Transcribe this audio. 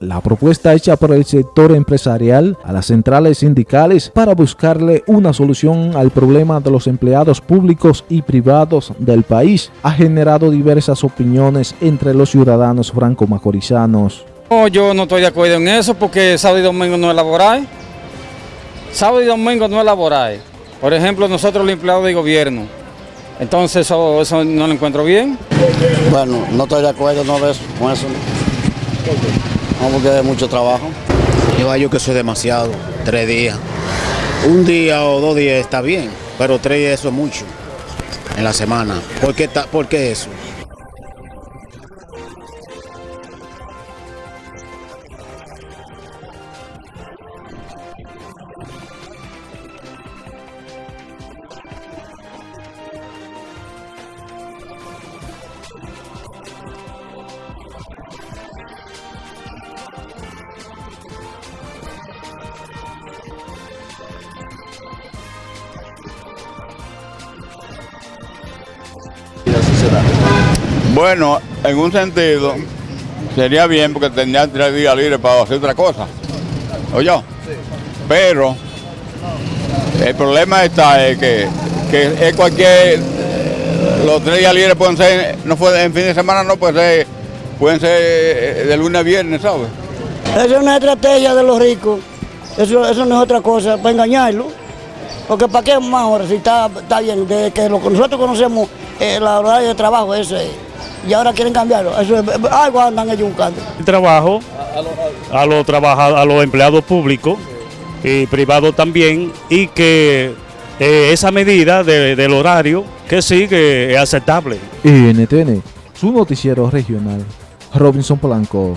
La propuesta hecha por el sector empresarial a las centrales sindicales para buscarle una solución al problema de los empleados públicos y privados del país ha generado diversas opiniones entre los ciudadanos franco-macorizanos. No, yo no estoy de acuerdo en eso porque sábado y domingo no es laboral. Sábado y domingo no es laboral. Por ejemplo, nosotros los empleados de gobierno. Entonces eso, eso no lo encuentro bien. Bueno, no estoy de acuerdo no con eso. No, porque es mucho trabajo. Yo hallo que eso es demasiado, tres días. Un día o dos días está bien, pero tres días eso es mucho en la semana. ¿Por qué, ta- por qué eso? Bueno, en un sentido, sería bien porque tendrían tres días libres para hacer otra cosa. ¿Oye? Pero el problema está es que, que es cualquier. Los tres días libres pueden ser, no fue en fin de semana, no pueden ser, pueden ser eh, de lunes a viernes, ¿sabes? Esa es una estrategia de los ricos. Eso, eso no es otra cosa, para engañarlo. Porque ¿para qué más ahora? Si está, está bien, de que lo que nosotros conocemos, eh, la horario de trabajo, eso es. Y ahora quieren cambiarlo. Eso es, algo andan ellos buscando. el trabajo a los trabaja- a los empleados públicos y privados también y que eh, esa medida de- del horario que sí que es aceptable. NTN, su noticiero regional, Robinson Polanco.